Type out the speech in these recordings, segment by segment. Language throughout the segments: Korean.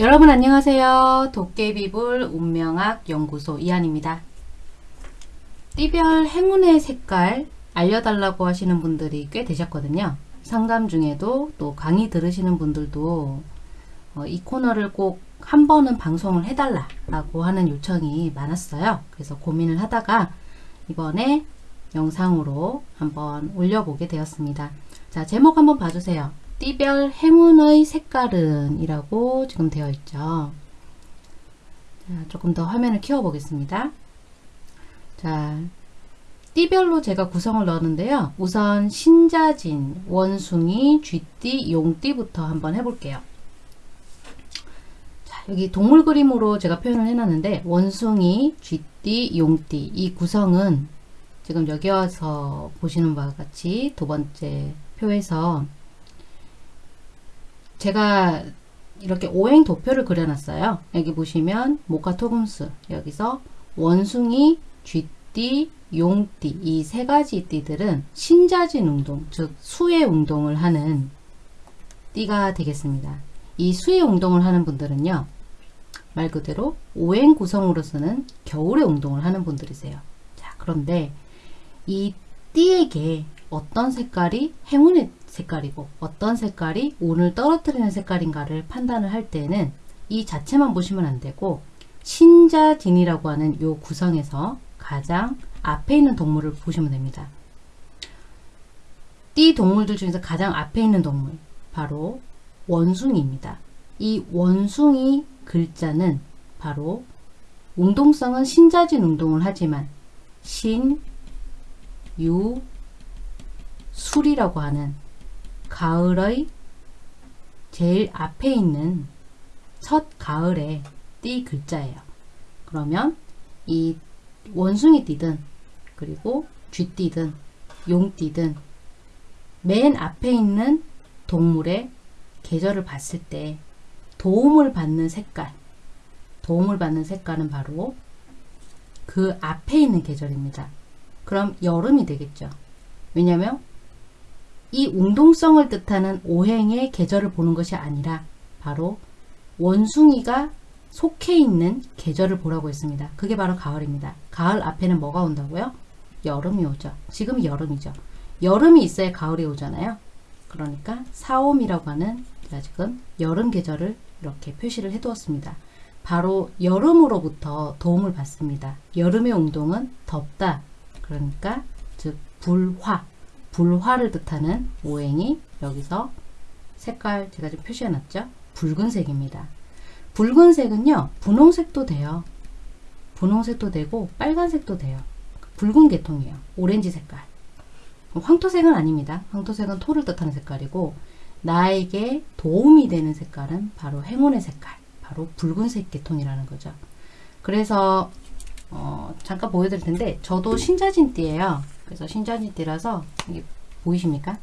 여러분 안녕하세요. 도깨비불 운명학 연구소 이한입니다. 띠별 행운의 색깔 알려달라고 하시는 분들이 꽤 되셨거든요. 상담 중에도 또 강의 들으시는 분들도 어, 이 코너를 꼭 한 번은 방송을 해달라고 하는 요청이 많았어요. 그래서 고민을 하다가 이번에 영상으로 한번 올려보게 되었습니다. 자 제목 한번 봐주세요. 띠별 행운의 색깔은 이라고 지금 되어 있죠. 자, 조금 더 화면을 키워 보겠습니다. 자, 띠별로 제가 구성을 넣었는데요. 우선 신자진, 원숭이, 쥐띠, 용띠부터 한번 해볼게요. 자, 여기 동물 그림으로 제가 표현을 해놨는데 원숭이, 쥐띠, 용띠 이 구성은 지금 여기 와서 보시는 바와 같이 두 번째 표에서 제가 이렇게 오행 도표를 그려놨어요. 여기 보시면 모카 토금수 여기서 원숭이, 쥐띠, 용띠 이 세 가지 띠들은 신자진 운동 즉 수의 운동을 하는 띠가 되겠습니다. 이 수의 운동을 하는 분들은요. 말 그대로 오행 구성으로서는 겨울의 운동을 하는 분들이세요. 자 그런데 이 띠에게 어떤 색깔이 행운의 색깔이고 어떤 색깔이 운을 떨어뜨리는 색깔인가를 판단을 할 때는 이 자체만 보시면 안되고 신자진이라고 하는 요 구성에서 가장 앞에 있는 동물을 보시면 됩니다. 띠 동물들 중에서 가장 앞에 있는 동물 바로 원숭이입니다. 이 원숭이 글자는 바로 운동성은 신자진 운동을 하지만 신, 유, 술이라고 하는 가을의 제일 앞에 있는 첫 가을의 띠 글자예요. 그러면 이 원숭이 띠든 그리고 쥐띠든 용띠든 맨 앞에 있는 동물의 계절을 봤을 때 도움을 받는 색깔 도움을 받는 색깔은 바로 그 앞에 있는 계절입니다. 그럼 여름이 되겠죠. 왜냐하면 이 운동성을 뜻하는 오행의 계절을 보는 것이 아니라 바로 원숭이가 속해 있는 계절을 보라고 했습니다. 그게 바로 가을입니다. 가을 앞에는 뭐가 온다고요? 여름이 오죠. 지금 여름이죠. 여름이 있어야 가을이 오잖아요. 그러니까 사옴이라고 하는 제가 지금 여름 계절을 이렇게 표시를 해두었습니다. 바로 여름으로부터 도움을 받습니다. 여름의 운동은 덥다. 그러니까 즉 불화, 불화를 뜻하는 오행이 여기서 색깔 제가 좀 표시해 놨죠. 붉은색입니다. 붉은색은요. 분홍색도 돼요. 분홍색도 되고 빨간색도 돼요. 붉은 계통이에요. 오렌지 색깔. 황토색은 아닙니다. 황토색은 토를 뜻하는 색깔이고 나에게 도움이 되는 색깔은 바로 행운의 색깔. 바로 붉은색 계통이라는 거죠. 그래서 어, 잠깐 보여드릴 텐데 저도 신자진띠예요. 그래서 신자진띠라서 이게 보이십니까?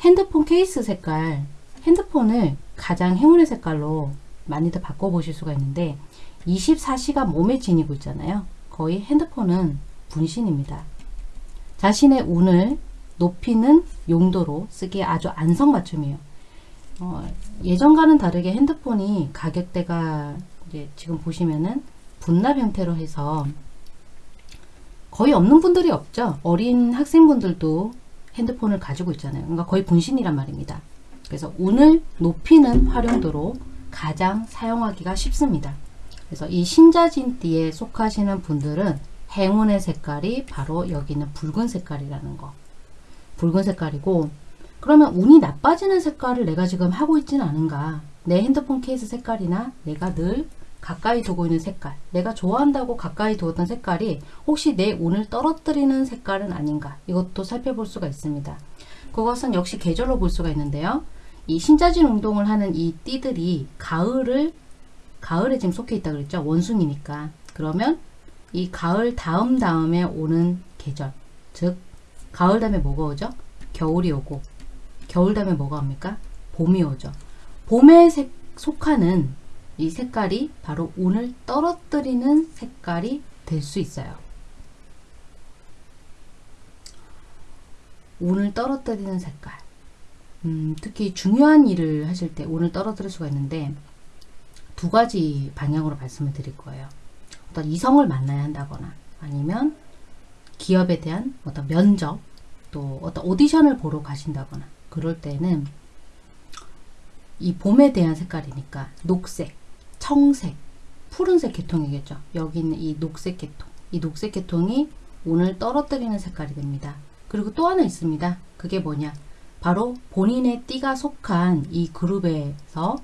핸드폰 케이스 색깔 핸드폰을 가장 행운의 색깔로 많이들 바꿔보실 수가 있는데 24시간 몸에 지니고 있잖아요. 거의 핸드폰은 분신입니다. 자신의 운을 높이는 용도로 쓰기에 아주 안성맞춤이에요. 어, 예전과는 다르게 핸드폰이 가격대가 이제 지금 보시면은 분납 형태로 해서 거의 없는 분들이 없죠. 어린 학생분들도 핸드폰을 가지고 있잖아요. 그러니까 거의 분신이란 말입니다. 그래서 운을 높이는 활용도로 가장 사용하기가 쉽습니다. 그래서 이 신자진띠에 속하시는 분들은 행운의 색깔이 바로 여기는 붉은 색깔이라는 거. 붉은 색깔이고 그러면 운이 나빠지는 색깔을 내가 지금 하고 있지는 않은가. 내 핸드폰 케이스 색깔이나 내가 늘 가까이 두고 있는 색깔. 내가 좋아한다고 가까이 두었던 색깔이 혹시 내 운을 떨어뜨리는 색깔은 아닌가? 이것도 살펴볼 수가 있습니다. 그것은 역시 계절로 볼 수가 있는데요. 이 신자진 운동을 하는 이 띠들이 가을을 가을에 지금 속해 있다 그랬죠? 원숭이니까. 그러면 이 가을 다음 다음에 오는 계절 즉 가을 다음에 뭐가 오죠? 겨울이 오고. 겨울 다음에 뭐가 옵니까? 봄이 오죠. 봄에 색, 속하는 이 색깔이 바로 운을 떨어뜨리는 색깔이 될 수 있어요. 운을 떨어뜨리는 색깔 음, 특히 중요한 일을 하실 때 운을 떨어뜨릴 수가 있는데 두 가지 방향으로 말씀을 드릴 거예요. 어떤 이성을 만나야 한다거나 아니면 기업에 대한 어떤 면접 또 어떤 오디션을 보러 가신다거나 그럴 때는 이 봄에 대한 색깔이니까 녹색, 청색, 푸른색 계통이겠죠. 여기 있는 이 녹색 계통. 이 녹색 계통이 오늘 떨어뜨리는 색깔이 됩니다. 그리고 또 하나 있습니다. 그게 뭐냐? 바로 본인의 띠가 속한 이 그룹에서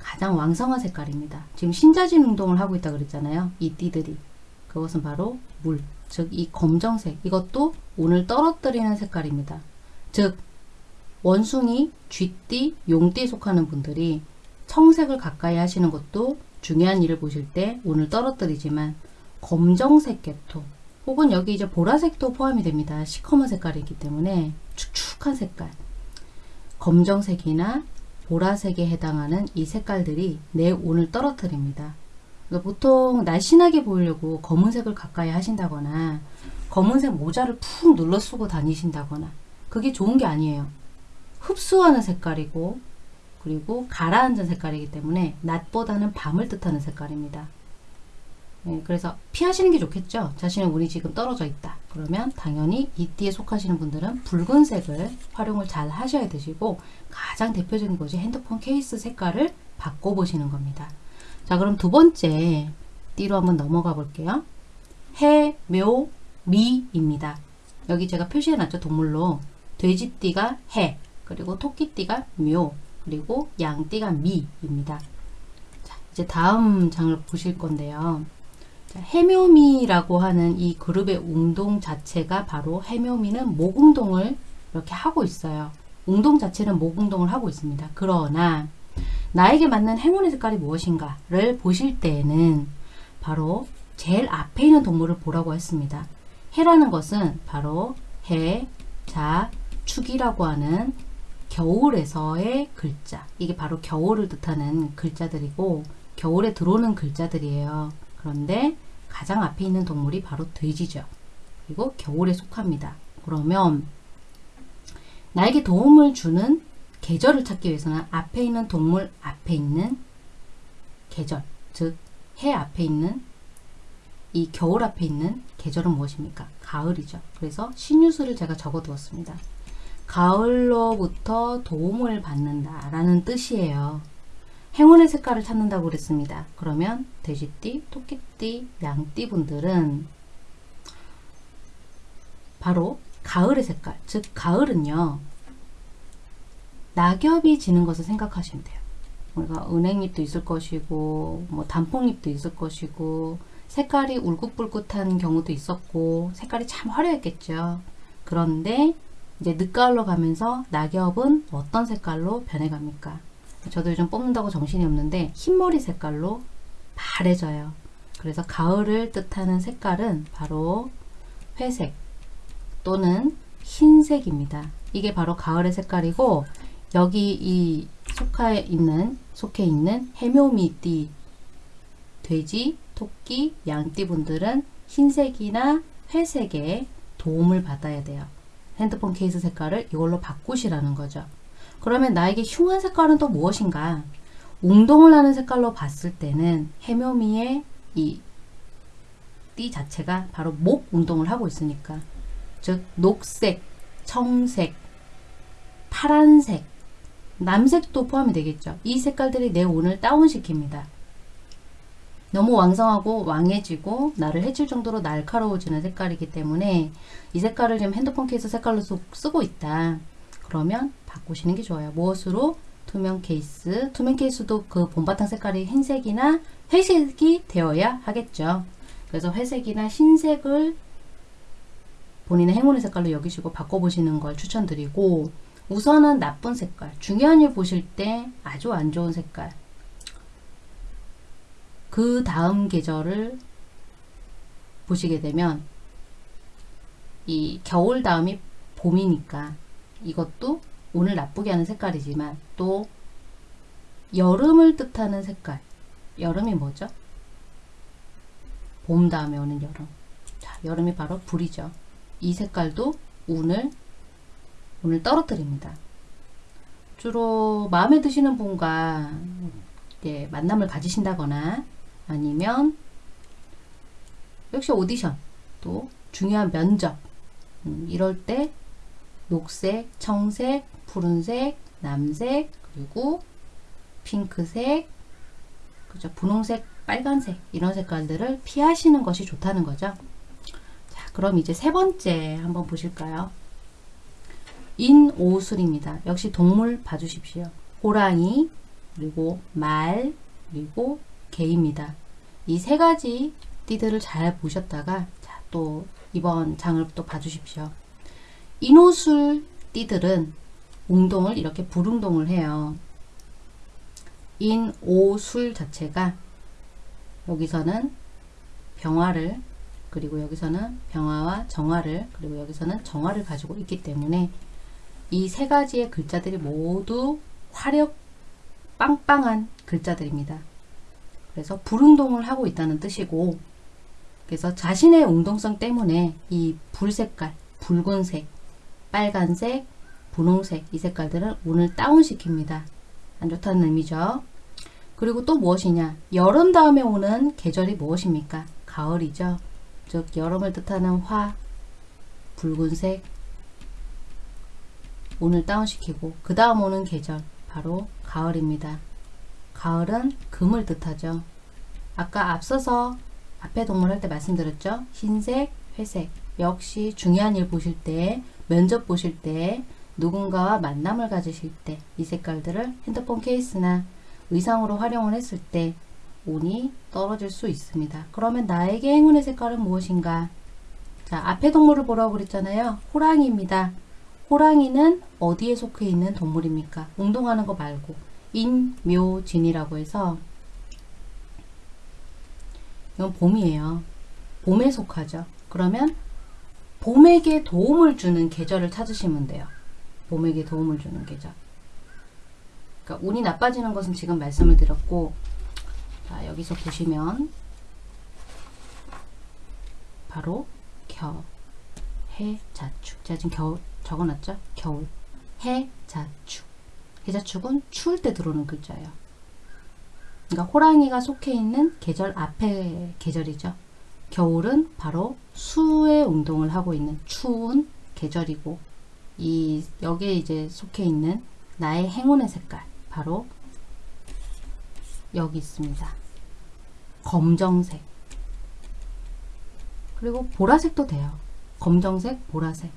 가장 왕성한 색깔입니다. 지금 신자진 운동을 하고 있다 그랬잖아요. 이 띠들이. 그것은 바로 물, 즉 이 검정색. 이것도 오늘 떨어뜨리는 색깔입니다. 즉 원숭이, 쥐띠, 용띠에 속하는 분들이 청색을 가까이 하시는 것도 중요한 일을 보실 때 오늘 떨어뜨리지만 검정색 계통 혹은 여기 이제 보라색도 포함이 됩니다. 시커먼 색깔이기 때문에 축축한 색깔 검정색이나 보라색에 해당하는 이 색깔들이 내 오늘 떨어뜨립니다. 그러니까 보통 날씬하게 보이려고 검은색을 가까이 하신다거나 검은색 모자를 푹 눌러 쓰고 다니신다거나 그게 좋은 게 아니에요. 흡수하는 색깔이고 그리고 가라앉은 색깔이기 때문에 낮보다는 밤을 뜻하는 색깔입니다. 네, 그래서 피하시는 게 좋겠죠. 자신의 운이 지금 떨어져 있다. 그러면 당연히 이 띠에 속하시는 분들은 붉은색을 활용을 잘 하셔야 되시고 가장 대표적인 것이 핸드폰 케이스 색깔을 바꿔보시는 겁니다. 자 그럼 두 번째 띠로 한번 넘어가 볼게요. 해, 묘, 미입니다. 여기 제가 표시해놨죠. 동물로 돼지띠가 해, 그리고 토끼띠가 묘, 그리고 양띠가 미입니다. 자, 이제 다음 장을 보실 건데요. 자, 해묘미라고 하는 이 그룹의 운동 자체가 바로 해묘미는 목운동을 이렇게 하고 있어요. 운동 자체는 목운동을 하고 있습니다. 그러나 나에게 맞는 행운의 색깔이 무엇인가를 보실 때에는 바로 제일 앞에 있는 동물을 보라고 했습니다. 해라는 것은 바로 해, 자, 축이라고 하는 겨울에서의 글자. 이게 바로 겨울을 뜻하는 글자들이고 겨울에 들어오는 글자들이에요. 그런데 가장 앞에 있는 동물이 바로 돼지죠. 그리고 겨울에 속합니다. 그러면 나에게 도움을 주는 계절을 찾기 위해서는 앞에 있는 동물 앞에 있는 계절, 즉 해 앞에 있는 이 겨울 앞에 있는 계절은 무엇입니까? 가을이죠. 그래서 신유수를 제가 적어 두었습니다. 가을로부터 도움을 받는다 라는 뜻이에요. 행운의 색깔을 찾는다고 그랬습니다. 그러면 돼지띠, 토끼띠, 양띠 분들은 바로 가을의 색깔, 즉 가을은요. 낙엽이 지는 것을 생각하시면 돼요. 우리가 은행잎도 있을 것이고 뭐 단풍잎도 있을 것이고 색깔이 울긋불긋한 경우도 있었고 색깔이 참 화려했겠죠. 그런데 이제 늦가을로 가면서 낙엽은 어떤 색깔로 변해갑니까? 저도 요즘 뽑는다고 정신이 없는데 흰머리 색깔로 바래져요. 그래서 가을을 뜻하는 색깔은 바로 회색 또는 흰색입니다. 이게 바로 가을의 색깔이고 여기 이 속해 있는 속해 있는 해묘미띠 돼지, 토끼, 양띠 분들은 흰색이나 회색에 도움을 받아야 돼요. 핸드폰 케이스 색깔을 이걸로 바꾸시라는 거죠. 그러면 나에게 흉한 색깔은 또 무엇인가? 운동을 하는 색깔로 봤을 때는 해묘미의 이 띠 자체가 바로 목 운동을 하고 있으니까 즉 녹색, 청색, 파란색, 남색도 포함이 되겠죠. 이 색깔들이 내 운을 다운시킵니다. 너무 왕성하고 왕해지고 나를 해칠 정도로 날카로워지는 색깔이기 때문에 이 색깔을 지금 핸드폰 케이스 색깔로 쓰고 있다. 그러면 바꾸시는 게 좋아요. 무엇으로? 투명 케이스. 투명 케이스도 그 본바탕 색깔이 흰색이나 회색이 되어야 하겠죠. 그래서 회색이나 흰색을 본인의 행운의 색깔로 여기시고 바꿔보시는 걸 추천드리고 우선은 나쁜 색깔, 중요한 일 보실 때 아주 안 좋은 색깔 그 다음 계절을 보시게 되면 이 겨울 다음이 봄이니까 이것도 오늘 나쁘게 하는 색깔이지만 또 여름을 뜻하는 색깔. 여름이 뭐죠? 봄 다음에 오는 여름. 자 여름이 바로 불이죠. 이 색깔도 운을 오늘 떨어뜨립니다. 주로 마음에 드시는 분과 예, 만남을 가지신다거나 아니면 역시 오디션 또 중요한 면접 음, 이럴 때 녹색, 청색, 푸른색, 남색 그리고 핑크색 그죠 분홍색, 빨간색 이런 색깔들을 피하시는 것이 좋다는 거죠. 자, 그럼 이제 세 번째 한번 보실까요? 인오술입니다. 역시 동물 봐주십시오. 호랑이, 그리고 말, 그리고 개입니다. 이 세 가지 띠들을 잘 보셨다가 자, 또 이번 장을 또 봐주십시오. 인오술 띠들은 웅동을 이렇게 불응동을 해요. 인오술 자체가 여기서는 병화를 그리고 여기서는 병화와 정화를 그리고 여기서는 정화를 가지고 있기 때문에 이 세 가지의 글자들이 모두 화력 빵빵한 글자들입니다. 그래서 불응동을 하고 있다는 뜻이고 그래서 자신의 웅동성 때문에 이 불색깔, 붉은색, 빨간색, 분홍색 이 색깔들을 오늘 다운시킵니다. 안 좋다는 의미죠. 그리고 또 무엇이냐? 여름 다음에 오는 계절이 무엇입니까? 가을이죠. 즉 여름을 뜻하는 화, 붉은색 오늘 다운시키고 그 다음 오는 계절 바로 가을입니다. 가을은 금을 뜻하죠. 아까 앞서서 앞에 동물 할 때 말씀드렸죠. 흰색, 회색 역시 중요한 일 보실 때 면접 보실 때 누군가와 만남을 가지실 때 이 색깔들을 핸드폰 케이스나 의상으로 활용을 했을 때 운이 떨어질 수 있습니다. 그러면 나에게 행운의 색깔은 무엇인가? 자, 앞에 동물을 보라고 그랬잖아요. 호랑이입니다. 호랑이는 어디에 속해 있는 동물입니까? 운동하는 거 말고 인묘진이라고 해서 이건 봄이에요. 봄에 속하죠. 그러면 봄에게 도움을 주는 계절을 찾으시면 돼요. 봄에게 도움을 주는 계절. 그러니까 운이 나빠지는 것은 지금 말씀을 드렸고 자, 여기서 보시면 바로 겨, 해, 자 축. 제가 지금 겨울 적어놨죠? 겨울, 해, 자 축. 해자축은 추울 때 들어오는 글자예요. 그러니까 호랑이가 속해 있는 계절 앞에 계절이죠. 겨울은 바로 수의 운동을 하고 있는 추운 계절이고 이 여기에 이제 속해 있는 나의 행운의 색깔 바로 여기 있습니다. 검정색 그리고 보라색도 돼요. 검정색, 보라색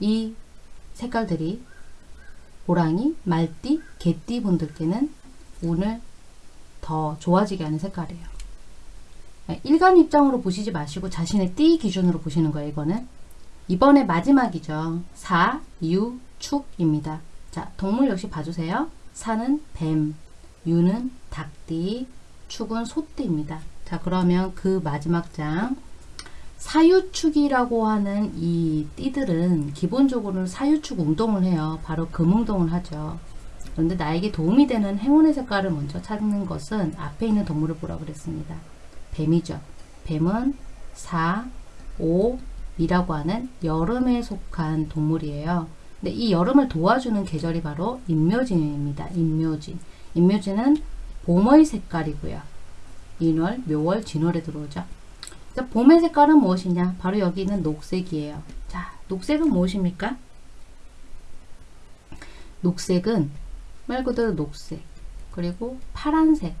이 색깔들이 호랑이, 말띠, 개띠 분들께는 운을 더 좋아지게 하는 색깔이에요. 일간 입장으로 보시지 마시고 자신의 띠 기준으로 보시는 거예요. 이거는 이번에 마지막이죠. 사, 유, 축입니다. 자, 동물 역시 봐주세요. 사는 뱀, 유는 닭띠, 축은 소띠입니다. 자, 그러면 그 마지막 장 사유축이라고 하는 이 띠들은 기본적으로 사유축 운동을 해요. 바로 금운동을 하죠. 그런데 나에게 도움이 되는 행운의 색깔을 먼저 찾는 것은 앞에 있는 동물을 보라 그랬습니다. 뱀이죠. 뱀은 4, 5, 이라고 하는 여름에 속한 동물이에요. 근데 이 여름을 도와주는 계절이 바로 인묘진입니다. 인묘진. 인묘진은 봄의 색깔이고요. 인월, 묘월, 진월에 들어오죠. 봄의 색깔은 무엇이냐? 바로 여기 있는 녹색이에요. 자, 녹색은 무엇입니까? 녹색은 말 그대로 녹색, 그리고 파란색,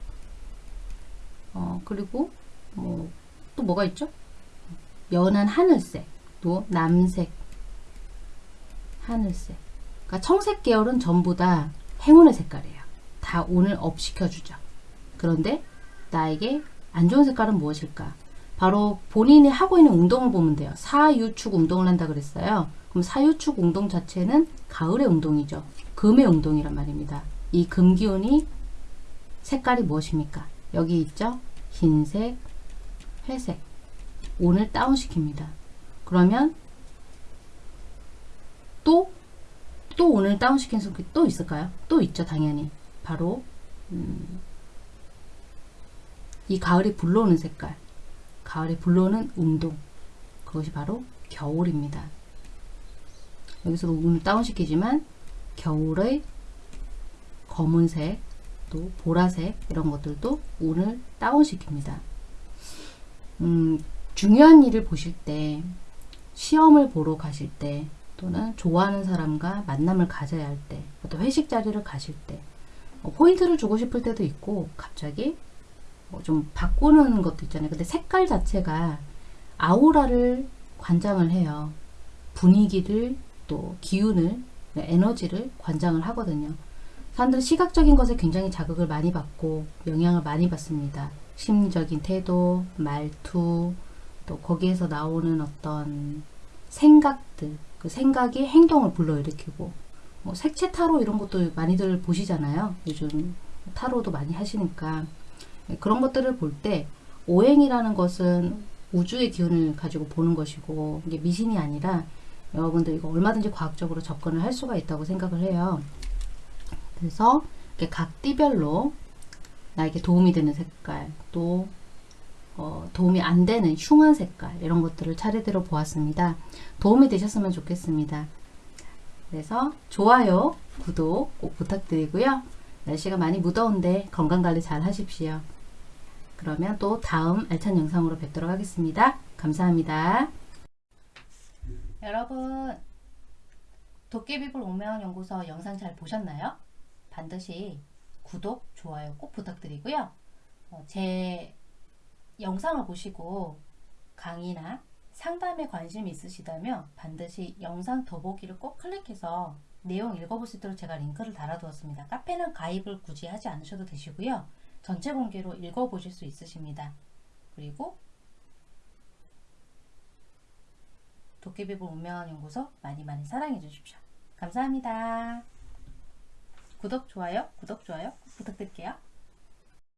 어, 그리고 뭐, 또 뭐가 있죠? 연한 하늘색, 또 남색, 하늘색. 그러니까 청색 계열은 전부 다 행운의 색깔이에요. 다 운을 업시켜주죠. 그런데 나에게 안 좋은 색깔은 무엇일까? 바로 본인이 하고 있는 운동을 보면 돼요. 사유축 운동을 한다 그랬어요. 그럼 사유축 운동 자체는 가을의 운동이죠. 금의 운동이란 말입니다. 이 금기운이 색깔이 무엇입니까? 여기 있죠? 흰색, 회색. 오늘 다운시킵니다. 그러면 또, 또 오늘 다운시킨 속이 또 있을까요? 또 있죠, 당연히. 바로, 음, 이 가을이 불러오는 색깔. 가을에 불러오는 운동. 그것이 바로 겨울입니다. 여기서 운을 다운시키지만 겨울의 검은색, 또 보라색 이런 것들도 운을 다운시킵니다. 음, 중요한 일을 보실 때, 시험을 보러 가실 때, 또는 좋아하는 사람과 만남을 가져야 할 때, 어떤 회식 자리를 가실 때, 어, 포인트를 주고 싶을 때도 있고, 갑자기 뭐 좀 바꾸는 것도 있잖아요. 근데 색깔 자체가 아우라를 관장을 해요. 분위기를 또 기운을 에너지를 관장을 하거든요. 사람들은 시각적인 것에 굉장히 자극을 많이 받고 영향을 많이 받습니다. 심리적인 태도, 말투, 또 거기에서 나오는 어떤 생각들, 그 생각이 행동을 불러일으키고 뭐 색채 타로 이런 것도 많이들 보시잖아요. 요즘 타로도 많이 하시니까 그런 것들을 볼 때 오행이라는 것은 우주의 기운을 가지고 보는 것이고 이게 미신이 아니라 여러분들 이거 얼마든지 과학적으로 접근을 할 수가 있다고 생각을 해요. 그래서 각 띠별로 나에게 도움이 되는 색깔 또 어, 도움이 안 되는 흉한 색깔 이런 것들을 차례대로 보았습니다. 도움이 되셨으면 좋겠습니다. 그래서 좋아요, 구독 꼭 부탁드리고요. 날씨가 많이 무더운데 건강관리 잘 하십시오. 그러면 또 다음 알찬 영상으로 뵙도록 하겠습니다. 감사합니다. 여러분 도깨비불 오면 연구소 영상 잘 보셨나요? 반드시 구독, 좋아요 꼭 부탁드리고요. 어, 제 영상을 보시고 강의나 상담에 관심이 있으시다면 반드시 영상 더보기를 꼭 클릭해서 내용 읽어볼 수 있도록 제가 링크를 달아두었습니다. 카페는 가입을 굳이 하지 않으셔도 되시고요. 전체 공개로 읽어보실 수 있으십니다. 그리고 도깨비불 운명연구소 많이 많이 사랑해 주십시오. 감사합니다. 구독, 좋아요, 구독, 좋아요 꼭 부탁드릴게요.